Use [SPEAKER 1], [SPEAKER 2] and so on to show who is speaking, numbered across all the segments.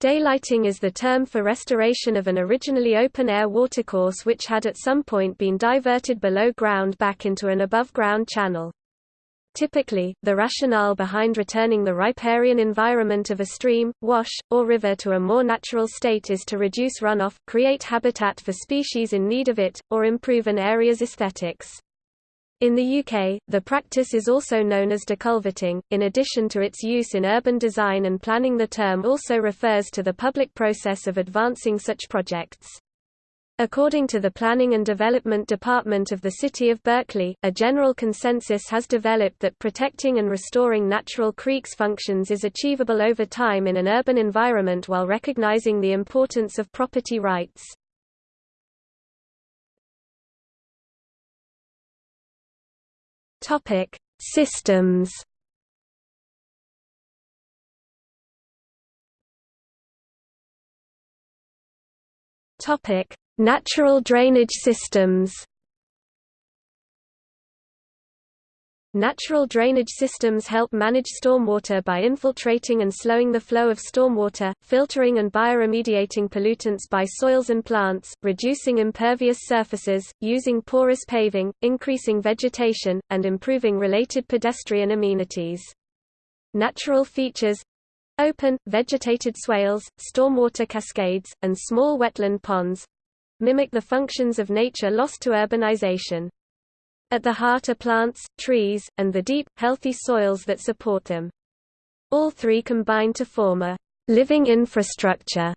[SPEAKER 1] Daylighting is the term for restoration of an originally open-air watercourse which had at some point been diverted below ground back into an above-ground channel. Typically, the rationale behind returning the riparian environment of a stream, wash, or river to a more natural state is to reduce runoff, create habitat for species in need of it, or improve an area's aesthetics. In the UK, the practice is also known as deculverting. In addition to its use in urban design and planning, the term also refers to the public process of advancing such projects. According to the Planning and Development Department of the City of Berkeley, a general consensus has developed that protecting and restoring natural creeks functions is achievable over time in an urban environment while recognizing the importance of property rights. Topic: Systems. Topic: Natural drainage systems Natural drainage systems help manage stormwater by infiltrating and slowing the flow of stormwater, filtering and bioremediating pollutants by soils and plants, reducing impervious surfaces, using porous paving, increasing vegetation, and improving related pedestrian amenities. Natural features open, vegetated swales, stormwater cascades, and small wetland ponds mimic the functions of nature lost to urbanization. At the heart are plants, trees, and the deep, healthy soils that support them. All three combine to form a living infrastructure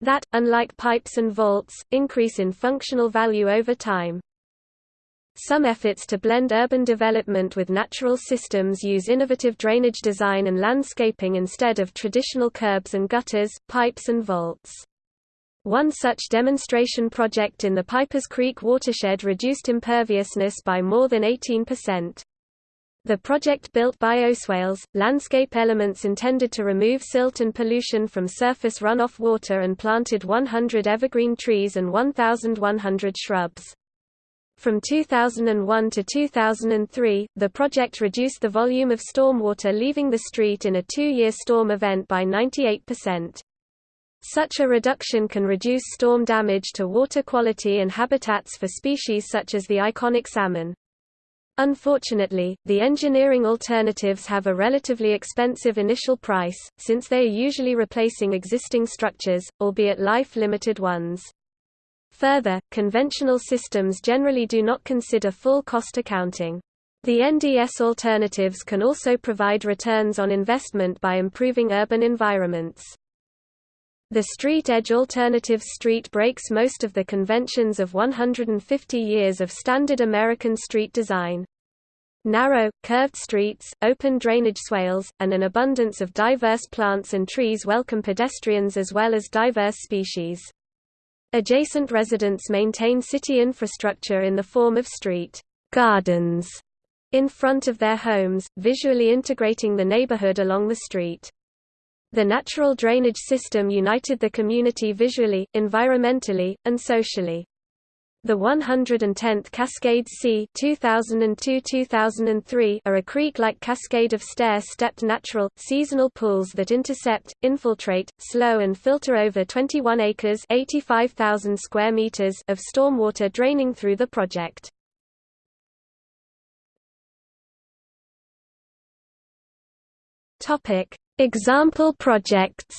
[SPEAKER 1] that, unlike pipes and vaults, increase in functional value over time. Some efforts to blend urban development with natural systems use innovative drainage design and landscaping instead of traditional curbs and gutters, pipes and vaults. One such demonstration project in the Pipers Creek watershed reduced imperviousness by more than 18%. The project built bioswales, landscape elements intended to remove silt and pollution from surface runoff water and planted 100 evergreen trees and 1,100 shrubs. From 2001 to 2003, the project reduced the volume of stormwater leaving the street in a two-year storm event by 98%. Such a reduction can reduce storm damage to water quality and habitats for species such as the iconic salmon. Unfortunately, the engineering alternatives have a relatively expensive initial price, since they are usually replacing existing structures, albeit life-limited ones. Further, conventional systems generally do not consider full cost accounting. The NDS alternatives can also provide returns on investment by improving urban environments. The street edge alternative street breaks most of the conventions of 150 years of standard American street design. Narrow, curved streets, open drainage swales, and an abundance of diverse plants and trees welcome pedestrians as well as diverse species. Adjacent residents maintain city infrastructure in the form of street gardens in front of their homes, visually integrating the neighborhood along the street. The natural drainage system united the community visually, environmentally, and socially. The 110th Cascades C 2002-2003 are a creek-like cascade of stair-stepped natural, seasonal pools that intercept, infiltrate, slow and filter over 21 acres 85,000 square meters of stormwater draining through the project. Example projects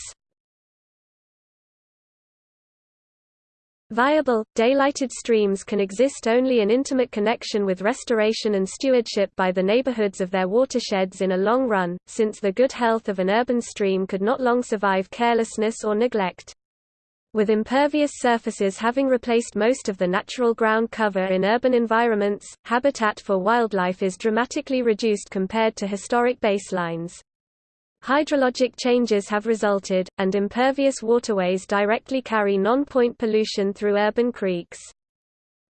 [SPEAKER 1] Viable, daylighted streams can exist only in intimate connection with restoration and stewardship by the neighborhoods of their watersheds in a long run, since the good health of an urban stream could not long survive carelessness or neglect. With impervious surfaces having replaced most of the natural ground cover in urban environments, habitat for wildlife is dramatically reduced compared to historic baselines. Hydrologic changes have resulted, and impervious waterways directly carry non-point pollution through urban creeks.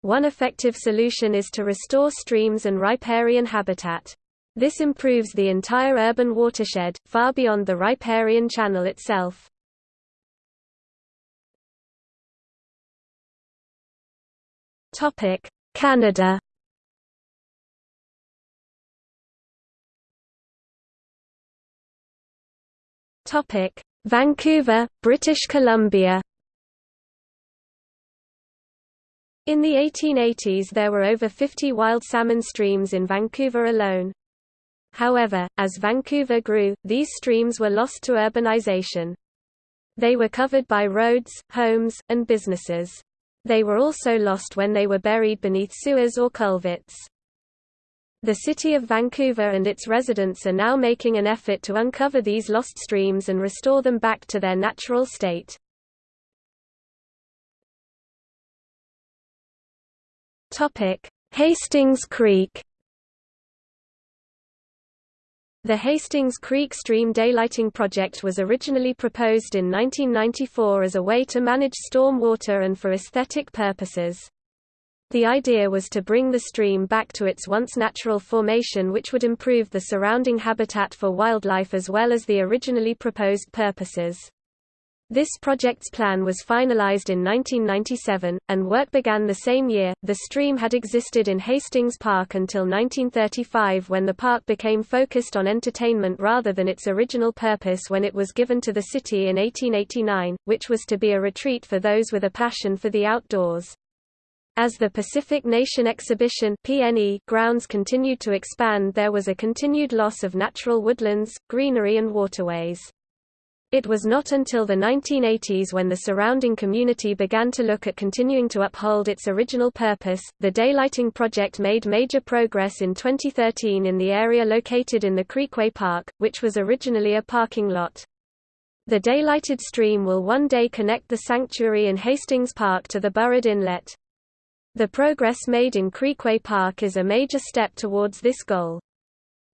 [SPEAKER 1] One effective solution is to restore streams and riparian habitat. This improves the entire urban watershed, far beyond the riparian channel itself. Canada Topic: Vancouver, British Columbia In the 1880s there were over 50 wild salmon streams in Vancouver alone. However, as Vancouver grew, these streams were lost to urbanization. They were covered by roads, homes, and businesses. They were also lost when they were buried beneath sewers or culverts. The city of Vancouver and its residents are now making an effort to uncover these lost streams and restore them back to their natural state. Hastings Creek The Hastings Creek Stream Daylighting Project was originally proposed in 1994 as a way to manage storm water and for aesthetic purposes. The idea was to bring the stream back to its once natural formation which would improve the surrounding habitat for wildlife as well as the originally proposed purposes. This project's plan was finalized in 1997, and work began the same year. The stream had existed in Hastings Park until 1935 when the park became focused on entertainment rather than its original purpose when it was given to the city in 1889, which was to be a retreat for those with a passion for the outdoors. As the Pacific National Exhibition PNE grounds continued to expand there was a continued loss of natural woodlands, greenery and waterways. It was not until the 1980s when the surrounding community began to look at continuing to uphold its original purpose. The daylighting project made major progress in 2013 in the area located in the Creekway Park, which was originally a parking lot. The daylighted stream will one day connect the sanctuary in Hastings Park to the Burrard Inlet. The progress made in Creekway Park is a major step towards this goal.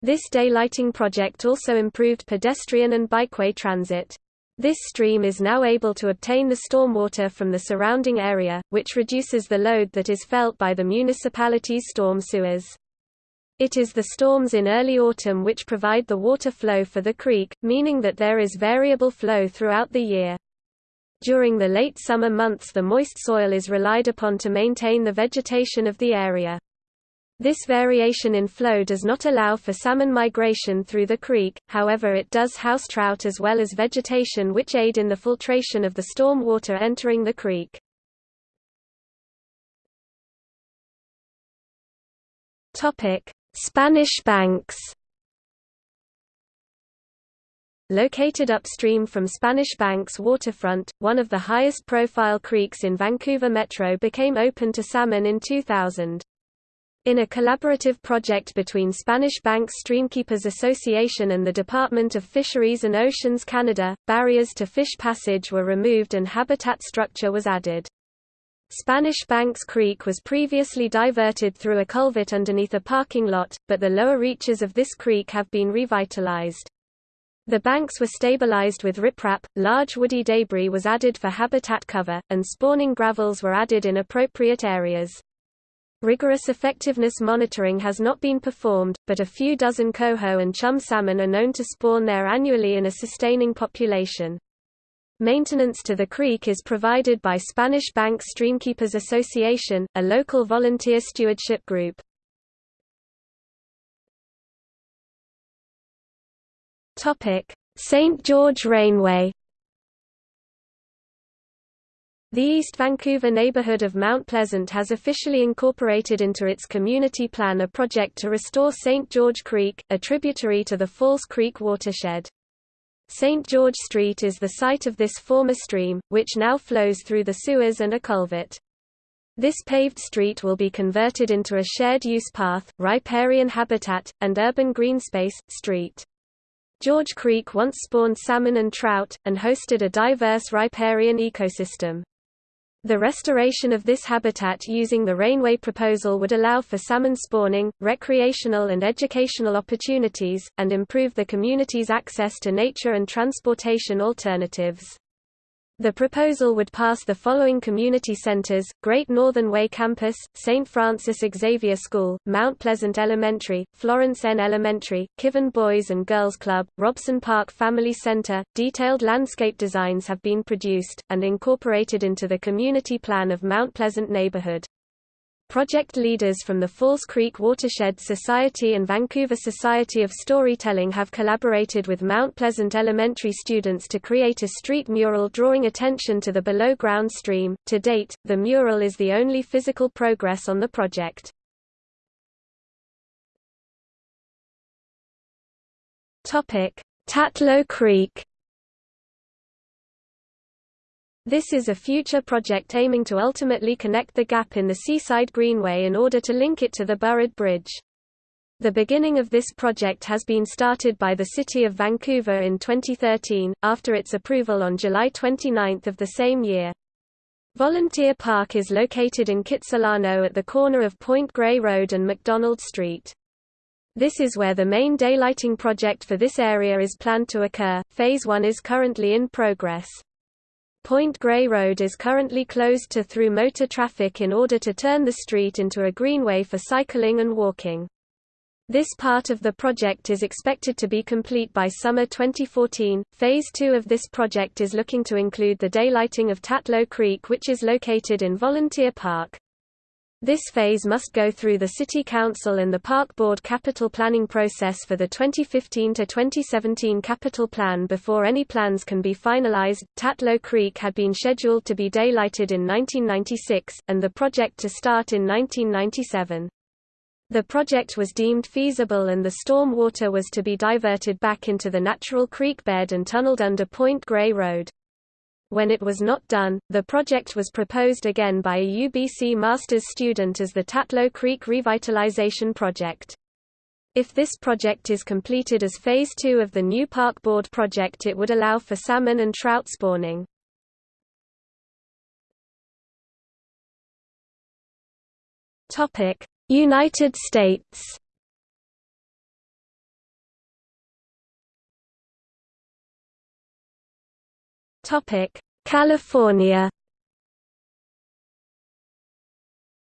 [SPEAKER 1] This daylighting project also improved pedestrian and bikeway transit. This stream is now able to obtain the stormwater from the surrounding area, which reduces the load that is felt by the municipality's storm sewers. It is the storms in early autumn which provide the water flow for the creek, meaning that there is variable flow throughout the year. During the late summer months the moist soil is relied upon to maintain the vegetation of the area. This variation in flow does not allow for salmon migration through the creek, however it does house trout as well as vegetation which aid in the filtration of the storm water entering the creek. Spanish Banks Located upstream from Spanish Banks waterfront, one of the highest profile creeks in Vancouver Metro became open to salmon in 2000. In a collaborative project between Spanish Banks Streamkeepers Association and the Department of Fisheries and Oceans Canada, barriers to fish passage were removed and habitat structure was added. Spanish Banks Creek was previously diverted through a culvert underneath a parking lot, but the lower reaches of this creek have been revitalized. The banks were stabilized with riprap, large woody debris was added for habitat cover, and spawning gravels were added in appropriate areas. Rigorous effectiveness monitoring has not been performed, but a few dozen coho and chum salmon are known to spawn there annually in a sustaining population. Maintenance to the creek is provided by Spanish Bank Streamkeepers Association, a local volunteer stewardship group. St. George Rainway the East Vancouver neighbourhood of Mount Pleasant has officially incorporated into its community plan a project to restore St. George Creek, a tributary to the False Creek watershed. St. George Street is the site of this former stream, which now flows through the sewers and a culvert. This paved street will be converted into a shared-use path, riparian habitat, and urban greenspace, street. George Creek once spawned salmon and trout, and hosted a diverse riparian ecosystem. The restoration of this habitat using the Rainway proposal would allow for salmon spawning, recreational and educational opportunities, and improve the community's access to nature and transportation alternatives. The proposal would pass the following community centers, Great Northern Way Campus, St. Francis Xavier School, Mount Pleasant Elementary, Florence N. Elementary, Kivan Boys and Girls Club, Robson Park Family Center. Detailed landscape designs have been produced, and incorporated into the community plan of Mount Pleasant neighborhood. Project leaders from the False Creek Watershed Society and Vancouver Society of Storytelling have collaborated with Mount Pleasant Elementary students to create a street mural drawing attention to the below-ground stream. To date, the mural is the only physical progress on the project. Tatlow Creek This is a future project aiming to ultimately connect the gap in the Seaside Greenway in order to link it to the Burrard Bridge. The beginning of this project has been started by the City of Vancouver in 2013, after its approval on July 29 of the same year. Volunteer Park is located in Kitsilano at the corner of Point Grey Road and McDonald Street. This is where the main daylighting project for this area is planned to occur. Phase 1 is currently in progress. Point Grey Road is currently closed to through motor traffic in order to turn the street into a greenway for cycling and walking. This part of the project is expected to be complete by summer 2014. Phase 2 of this project is looking to include the daylighting of Tatlow Creek which is located in Volunteer Park. This phase must go through the City Council and the Park Board capital planning process for the 2015-2017 capital plan before any plans can be finalized. Tatlow Creek had been scheduled to be daylighted in 1996, and the project to start in 1997. The project was deemed feasible and the storm water was to be diverted back into the natural creek bed and tunneled under Point Grey Road. When it was not done, the project was proposed again by a UBC master's student as the Tatlow Creek Revitalization Project. If this project is completed as Phase 2 of the new Park Board project it would allow for salmon and trout spawning. United States California.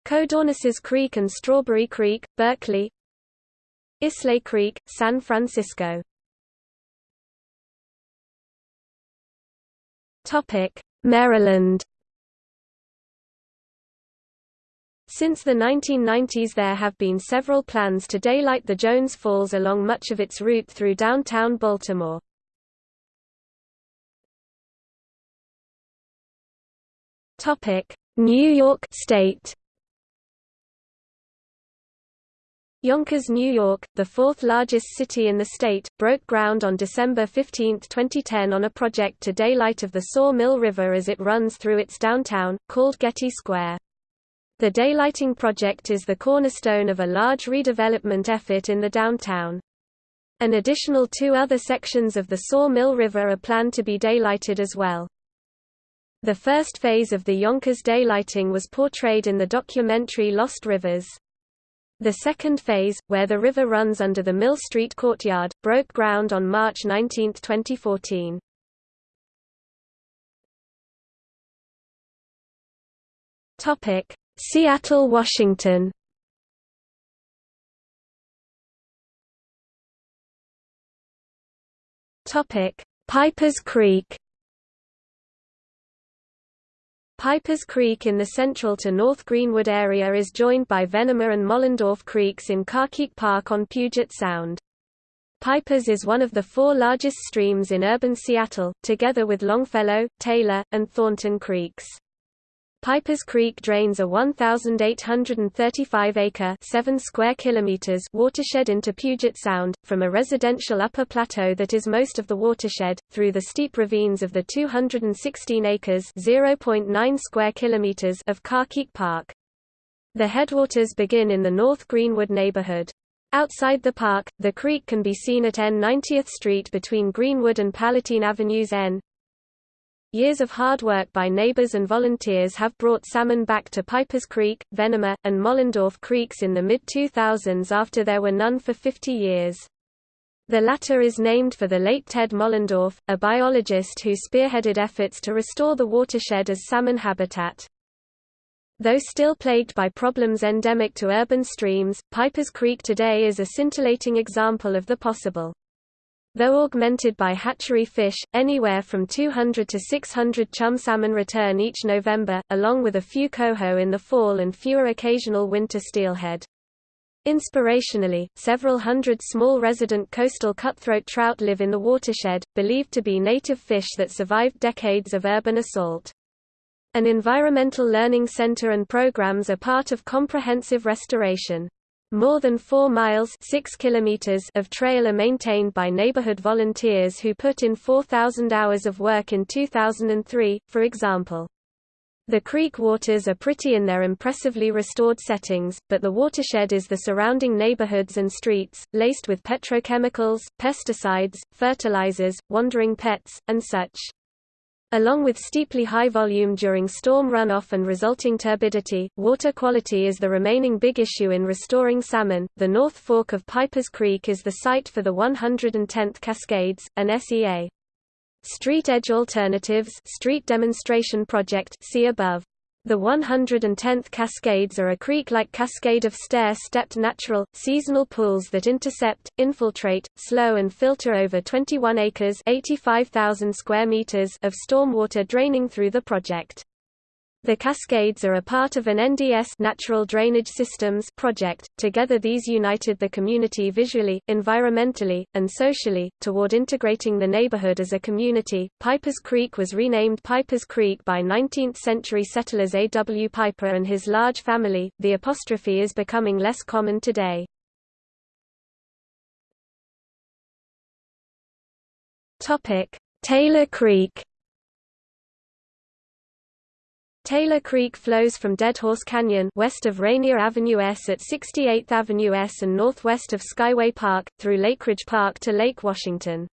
[SPEAKER 1] Codornices Creek and Strawberry Creek, Berkeley. Islais Creek, San Francisco. Topic: Maryland. Since the 1990s there have been several plans to daylight the Jones Falls along much of its route through downtown Baltimore. Topic: New York State. Yonkers, New York, the fourth largest city in the state, broke ground on December 15, 2010 on a project to daylight of the Saw Mill River as it runs through its downtown, called Getty Square. The daylighting project is the cornerstone of a large redevelopment effort in the downtown. An additional two other sections of the Saw Mill River are planned to be daylighted as well. The first phase of the Yonkers daylighting was portrayed in the documentary Lost Rivers. The second phase, where the river runs under the Mill Street courtyard, broke ground on March 19, 2014. Topic: Seattle, Washington. Topic: Pipers Creek. Pipers Creek in the central to North Greenwood area is joined by Venema and Mohlendorph Creeks in Carkeek Park on Puget Sound. Pipers is one of the four largest streams in urban Seattle, together with Longfellow, Taylor, and Thornton Creeks. Pipers Creek drains a 1,835-acre (7 square kilometers) watershed into Puget Sound, from a residential upper plateau that is most of the watershed, through the steep ravines of the 216 acres (0.9 square kilometers) of Carkeek Park. The headwaters begin in the North Greenwood neighborhood. Outside the park, the creek can be seen at N 90th Street between Greenwood and Palatine Avenues N. Years of hard work by neighbors and volunteers have brought salmon back to Pipers Creek, Venema, and Mohlendorph Creeks in the mid-2000s after there were none for 50 years. The latter is named for the late Ted Mohlendorph, a biologist who spearheaded efforts to restore the watershed as salmon habitat. Though still plagued by problems endemic to urban streams, Pipers Creek today is a scintillating example of the possible. Though augmented by hatchery fish, anywhere from 200 to 600 chum salmon return each November, along with a few coho in the fall and fewer occasional winter steelhead. Inspirationally, several hundred small resident coastal cutthroat trout live in the watershed, believed to be native fish that survived decades of urban assault. An environmental learning center and programs are part of comprehensive restoration. More than 4 miles 6 kilometers of trail are maintained by neighborhood volunteers who put in 4,000 hours of work in 2003, for example. The creek waters are pretty in their impressively restored settings, but the watershed is the surrounding neighborhoods and streets, laced with petrochemicals, pesticides, fertilizers, wandering pets, and such. Along with steeply high volume during storm runoff and resulting turbidity, water quality is the remaining big issue in restoring salmon. The North Fork of Pipers Creek is the site for the 110th Cascades, an SEA. Street Edge Alternatives Street Demonstration Project see above. The 110th Cascades are a creek-like cascade of stair-stepped natural, seasonal pools that intercept, infiltrate, slow and filter over 21 acres 85,000 square meters of stormwater draining through the project. The cascades are a part of an NDS Natural Drainage Systems project. Together these united the community visually, environmentally, and socially, toward integrating the neighborhood as a community. Pipers Creek was renamed Pipers Creek by 19th-century settlers A. W. Piper and his large family. The apostrophe is becoming less common today. Topic: Taylor Creek Taylor Creek flows from Deadhorse Canyon west of Rainier Avenue S at 68th Avenue S and northwest of Skyway Park, through Lakeridge Park to Lake Washington.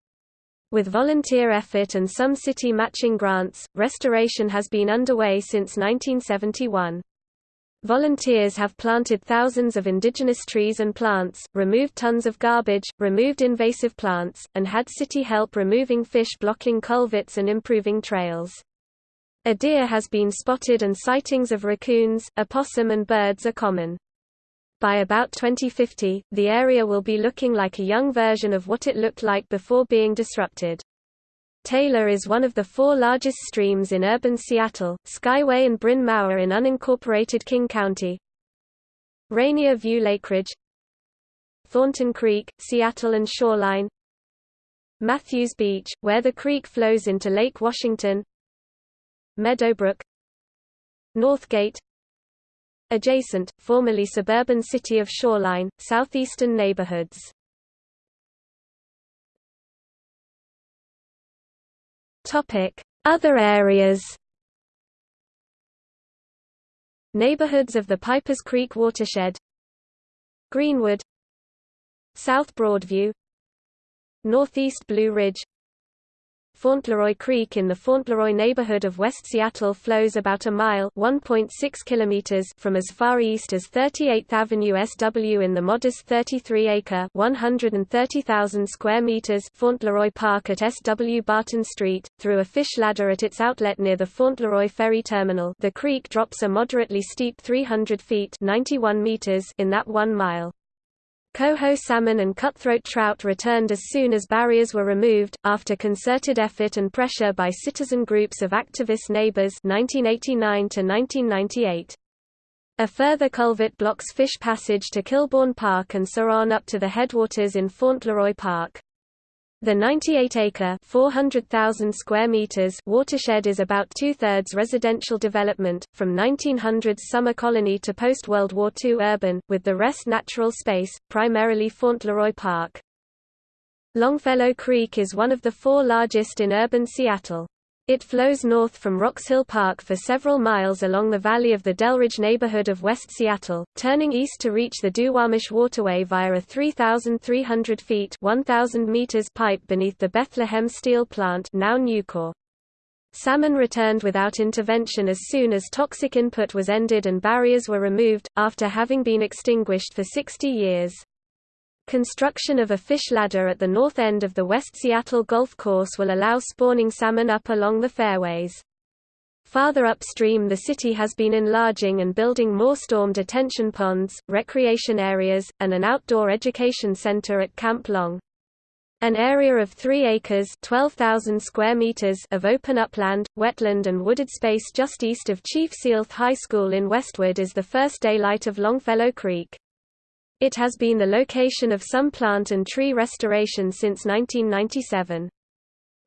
[SPEAKER 1] With volunteer effort and some city matching grants, restoration has been underway since 1971. Volunteers have planted thousands of indigenous trees and plants, removed tons of garbage, removed invasive plants, and had city help removing fish blocking culverts and improving trails. A deer has been spotted and sightings of raccoons, opossum and birds are common. By about 2050, the area will be looking like a young version of what it looked like before being disrupted. Taylor is one of the four largest streams in urban Seattle, Skyway and Bryn Mawr in unincorporated King County. Rainier View Lakeridge Thornton Creek, Seattle and Shoreline Matthews Beach, where the creek flows into Lake Washington Meadowbrook Northgate Adjacent, formerly suburban city of Shoreline, southeastern neighborhoods. Topic. Other areas Neighborhoods of the Pipers Creek watershed. Greenwood. South Broadview. Northeast Blue Ridge Fauntleroy Creek in the Fauntleroy neighborhood of West Seattle flows about a mile (1.6 kilometers) from as far east as 38th Avenue SW in the modest 33-acre (130,000 square meters) Fauntleroy Park at SW Barton Street, through a fish ladder at its outlet near the Fauntleroy Ferry Terminal. The creek drops a moderately steep 300 feet (91 meters) in that one mile. Coho salmon and cutthroat trout returned as soon as barriers were removed, after concerted effort and pressure by citizen groups of activist neighbors 1989 -1998. A further culvert blocks fish passage to Kilbourne Park and on up to the headwaters in Fauntleroy Park. The 98-acre (400,000 square meters) watershed is about two-thirds residential development, from 1900's summer colony to post-World War II urban, with the rest natural space, primarily Fauntleroy Park. Longfellow Creek is one of the four largest in urban Seattle. It flows north from Roxhill Park for several miles along the valley of the Delridge neighborhood of West Seattle, turning east to reach the Duwamish Waterway via a 3,300 feet 1,000 meters pipe beneath the Bethlehem Steel Plant now. Salmon returned without intervention as soon as toxic input was ended and barriers were removed, after having been extinguished for 60 years. Construction of a fish ladder at the north end of the West Seattle Golf Course will allow spawning salmon up along the fairways. Farther upstream the city has been enlarging and building more storm detention ponds, recreation areas, and an outdoor education center at Camp Long. An area of 3 acres 12,000 square meters of open upland, wetland and wooded space just east of Chief Sealth High School in Westwood is the first daylight of Longfellow Creek. It has been the location of some plant and tree restoration since 1997.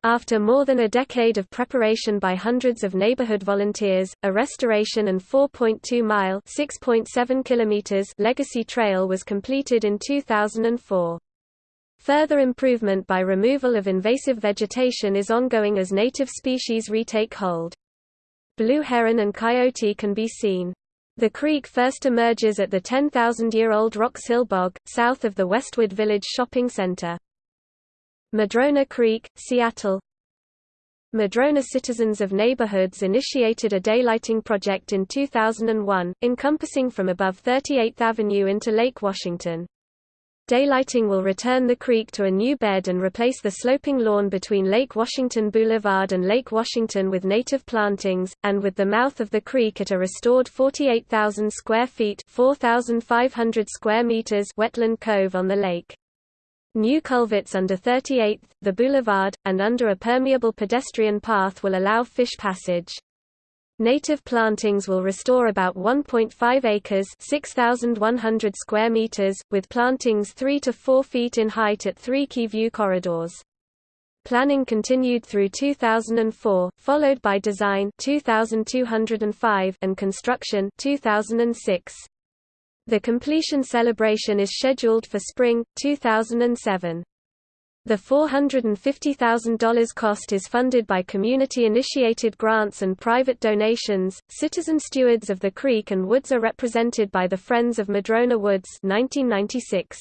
[SPEAKER 1] After more than a decade of preparation by hundreds of neighborhood volunteers, a restoration and 4.2-mile (6.7 kilometers) legacy trail was completed in 2004. Further improvement by removal of invasive vegetation is ongoing as native species retake hold. Blue heron and coyote can be seen. The creek first emerges at the 10,000-year-old Roxhill Bog, south of the Westwood Village Shopping Center. Madrona Creek, Seattle Madrona Citizens of Neighborhoods initiated a daylighting project in 2001, encompassing from above 38th Avenue into Lake Washington. Daylighting will return the creek to a new bed and replace the sloping lawn between Lake Washington Boulevard and Lake Washington with native plantings, and with the mouth of the creek at a restored 48,000 square feet 4,500 square meters wetland cove on the lake. New culverts under 38th, the boulevard, and under a permeable pedestrian path will allow fish passage. Native plantings will restore about 1.5 acres 6,100 square meters, with plantings 3 to 4 feet in height at three key view corridors. Planning continued through 2004, followed by design 2205 and construction 2006. The completion celebration is scheduled for spring 2007. The $450,000 cost is funded by community-initiated grants and private donations. Citizen stewards of the creek and woods are represented by the Friends of Madrona Woods 1996.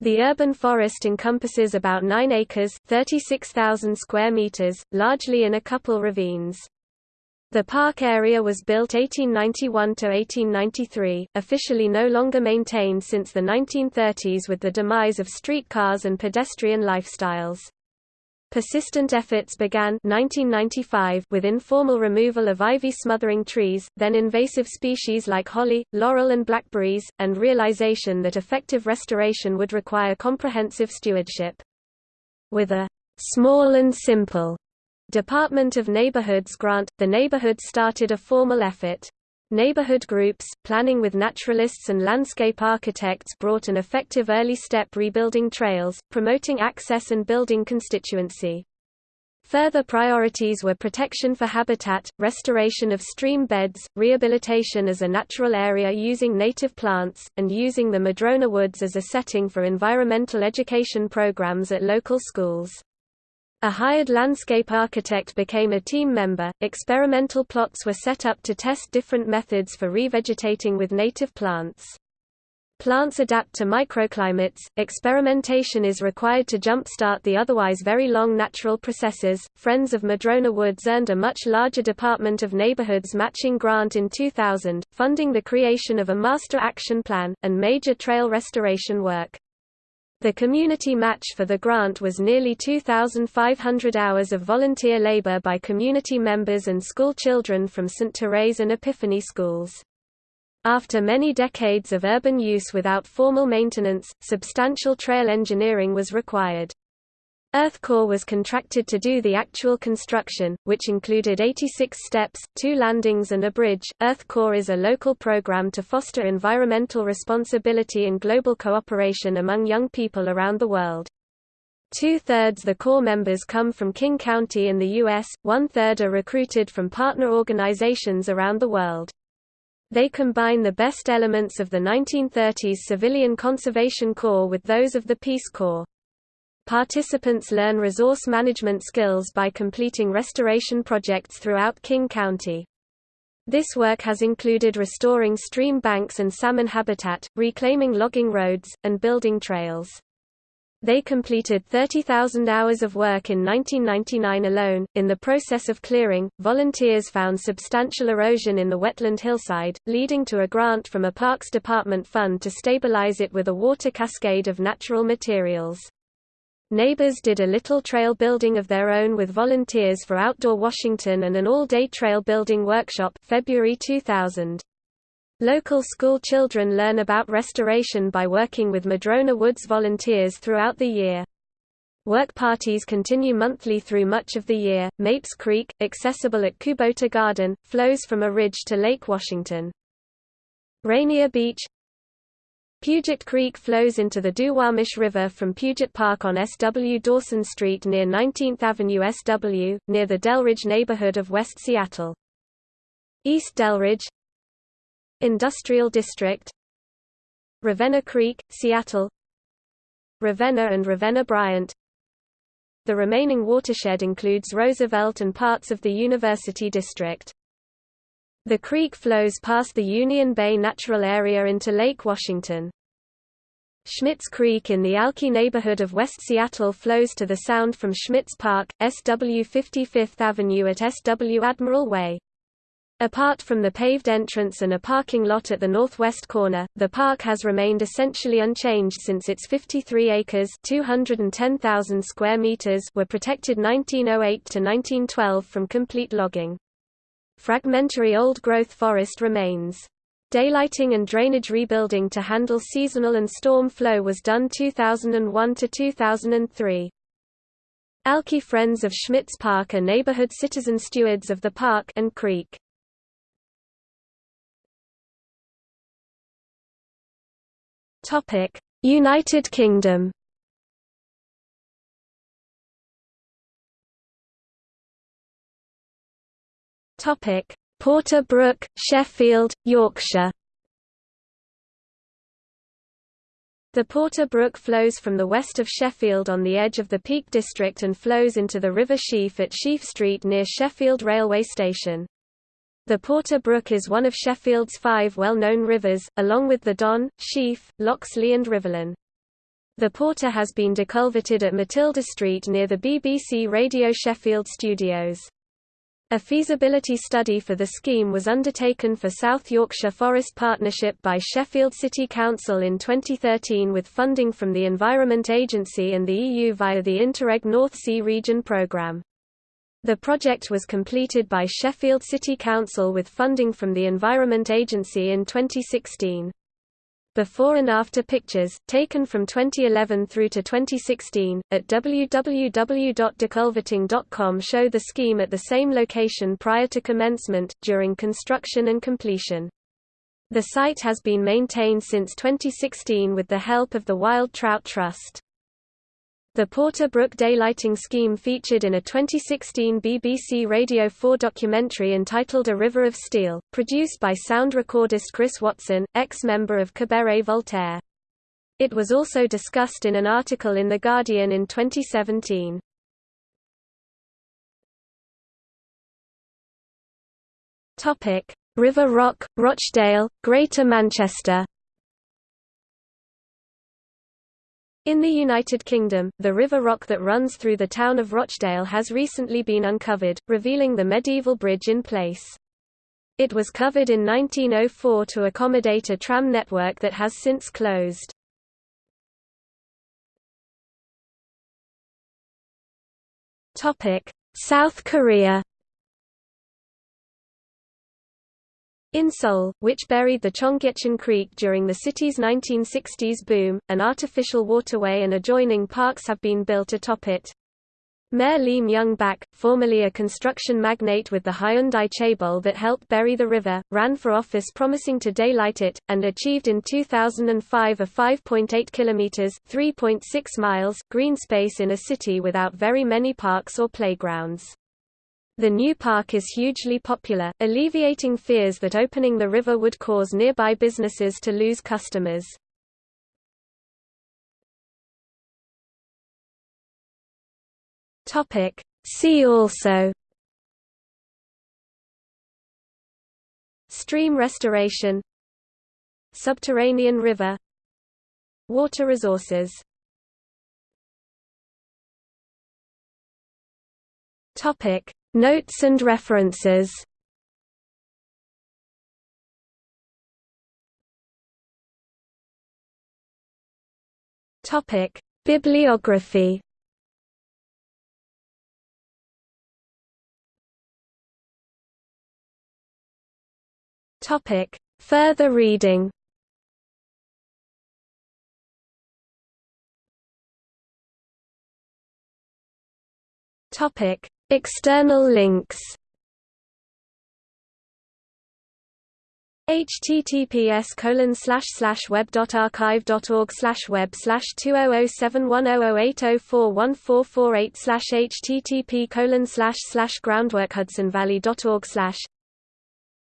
[SPEAKER 1] The urban forest encompasses about 9 acres 36,000 square meters, largely in a couple ravines. The park area was built 1891 to 1893, officially no longer maintained since the 1930s with the demise of streetcars and pedestrian lifestyles. Persistent efforts began 1995 with informal removal of ivy smothering trees, then invasive species like holly, laurel and blackberries, and realization that effective restoration would require comprehensive stewardship. With a small and simple Department of Neighborhoods grant, the neighborhood started a formal effort. Neighborhood groups, planning with naturalists and landscape architects brought an effective early step rebuilding trails, promoting access and building constituency. Further priorities were protection for habitat, restoration of stream beds, rehabilitation as a natural area using native plants, and using the Madrona Woods as a setting for environmental education programs at local schools. A hired landscape architect became a team member. Experimental plots were set up to test different methods for revegetating with native plants. Plants adapt to microclimates. Experimentation is required to jumpstart the otherwise very long natural processes. Friends of Madrona Woods earned a much larger Department of Neighborhoods matching grant in 2000, funding the creation of a master action plan, and major trail restoration work. The community match for the grant was nearly 2,500 hours of volunteer labor by community members and school children from St. Therese and Epiphany schools. After many decades of urban use without formal maintenance, substantial trail engineering was required. EarthCorps was contracted to do the actual construction, which included 86 steps, two landings and a bridge. EarthCorps is a local program to foster environmental responsibility and global cooperation among young people around the world. Two-thirds the Corps members come from King County in the U.S., one-third are recruited from partner organizations around the world. They combine the best elements of the 1930s Civilian Conservation Corps with those of the Peace Corps. Participants learn resource management skills by completing restoration projects throughout King County. This work has included restoring stream banks and salmon habitat, reclaiming logging roads, and building trails. They completed 30,000 hours of work in 1999 alone. In the process of clearing, volunteers found substantial erosion in the wetland hillside, leading to a grant from a Parks Department fund to stabilize it with a water cascade of natural materials. Neighbors did a little trail building of their own with volunteers for Outdoor Washington and an all-day trail building workshop February 2000. Local school children learn about restoration by working with Madrona Woods volunteers throughout the year. Work parties continue monthly through much of the year. Mapes Creek, accessible at Kubota Garden, flows from a ridge to Lake Washington. Rainier Beach Puget Creek flows into the Duwamish River from Puget Park on S.W. Dawson Street near 19th Avenue SW, near the Delridge neighborhood of West Seattle. East Delridge Industrial District Ravenna Creek, Seattle Ravenna and Ravenna Bryant the remaining watershed includes Roosevelt and parts of the University District. The creek flows past the Union Bay Natural Area into Lake Washington. Schmitz Creek in the Alki neighborhood of West Seattle flows to the sound from Schmitz Park, SW 55th Avenue at SW Admiral Way. Apart from the paved entrance and a parking lot at the northwest corner, the park has remained essentially unchanged since its 53 acres (210,000 square meters) were protected 1908 to 1912 from complete logging. Fragmentary old-growth forest remains. Daylighting and drainage rebuilding to handle seasonal and storm flow was done 2001 to 2003. Alki Friends of Schmitz Park are neighborhood citizen stewards of the park and creek. Topic: United Kingdom. Topic: Porter Brook, Sheffield, Yorkshire. The Porter Brook flows from the west of Sheffield on the edge of the Peak District and flows into the River Sheaf at Sheaf Street near Sheffield railway station. The Porter Brook is one of Sheffield's five well-known rivers, along with the Don, Sheaf, Loxley and Rivelin. The Porter has been deculverted at Matilda Street near the BBC Radio Sheffield studios. A feasibility study for the scheme was undertaken for South Yorkshire Forest Partnership by Sheffield City Council in 2013 with funding from the Environment Agency and the EU via the Interreg North Sea Region programme. The project was completed by Sheffield City Council with funding from the Environment Agency in 2016. Before and after pictures, taken from 2011 through to 2016, at www.deculverting.com show the scheme at the same location prior to commencement, during construction and completion. The site has been maintained since 2016 with the help of the Wild Trout Trust. The Porter Brook daylighting scheme featured in a 2016 BBC Radio 4 documentary entitled A River of Steel, produced by sound recordist Chris Watson, ex-member of Cabaret Voltaire. It was also discussed in an article in The Guardian in 2017. River Rock, Rochdale, Greater Manchester In the United Kingdom, the River Rock that runs through the town of Rochdale has recently been uncovered, revealing the medieval bridge in place. It was covered in 1904 to accommodate a tram network that has since closed. South Korea In Seoul, which buried the Cheonggyecheon Creek during the city's 1960s boom, an artificial waterway and adjoining parks have been built atop it. Mayor Lee Myung-bak, formerly a construction magnate with the Hyundai Chaebol that helped bury the river, ran for office promising to daylight it, and achieved in 2005 a 5.8 kilometers (3.6 miles) green space in a city without very many parks or playgrounds. The new park is hugely popular, alleviating fears that opening the river would cause nearby businesses to lose customers. See also Stream restoration Subterranean river Water resources Topic Notes and references Bibliography. Further reading. Topic: External links. https colon slash slash web dot archive dot org slash web slash two oh oh seven one oh oh eight oh four one four four eight slash http colon slash slash groundwork Hudson Valley dot org slash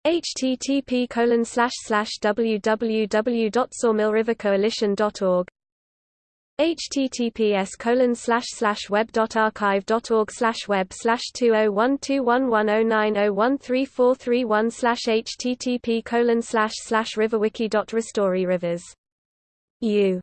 [SPEAKER 1] http colon slash slash www dot sawmillrivercoalition dot org https colon slash slash web dot archive dot org slash web slash two oh one two one one oh nine oh one three four three one slash http colon slash slash riverwiki dot rivers. U